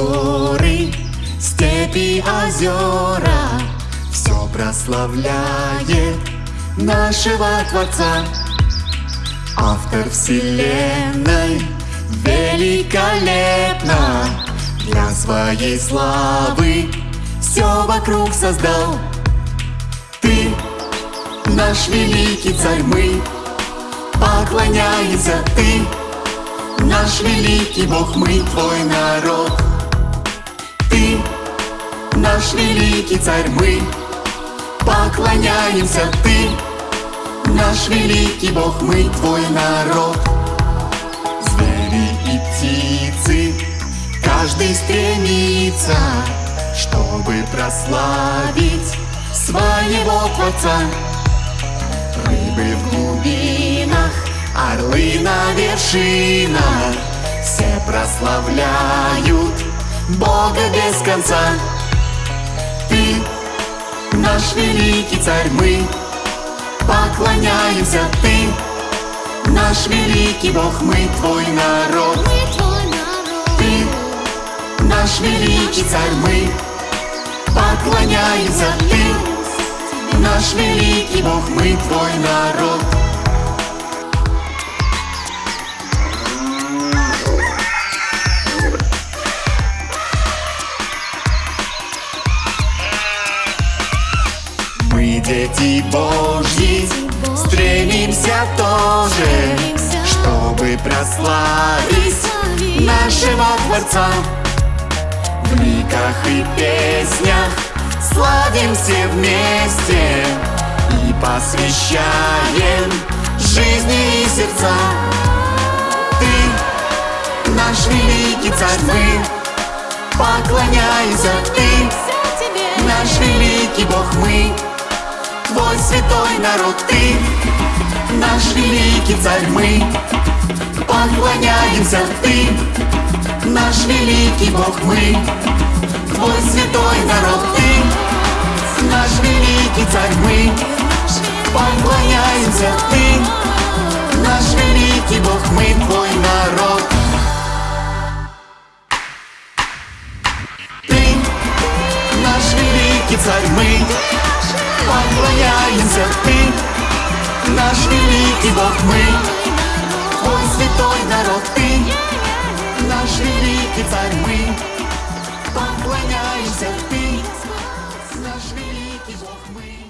горы, степи, озера, все прославляет нашего Творца. Автор Вселенной великолепно для своей славы все вокруг создал. Ты наш великий царь, мы поклоняемся ты, наш великий Бог, мы твой народ наш великий царь, мы поклоняемся Ты наш великий Бог, мы твой народ. Звери и птицы, каждый стремится Чтобы прославить своего Творца. Рыбы в глубинах, орлы на вершинах Все прославляют Бога без конца наш великий царь, мы поклоняемся Ты наш великий Бог, мы твой народ. Ты наш великий царь, мы поклоняемся Ты наш великий Бог, мы твой народ Дети Божьи, стремимся тоже, чтобы прославить нашего Творца. В ликах и песнях славим все вместе и посвящаем жизни и сердца. Ты наш великий царь, мы поклоняемся, ты наш великий Бог, мы Твой святой народ, ты Наш великий царь, мы Поклоняемся, ты Наш великий Бог, мы Твой святой народ, ты Наш великий царь, мы Поклоняемся, ты Наш великий Бог, мы Твой народ. Ты наш великий царь, мы поклоняемся Ты Наш великий Бог мы. Твой святой народ Ты Наш великий царь мы. Поклоняемся Ты Наш великий Бог мы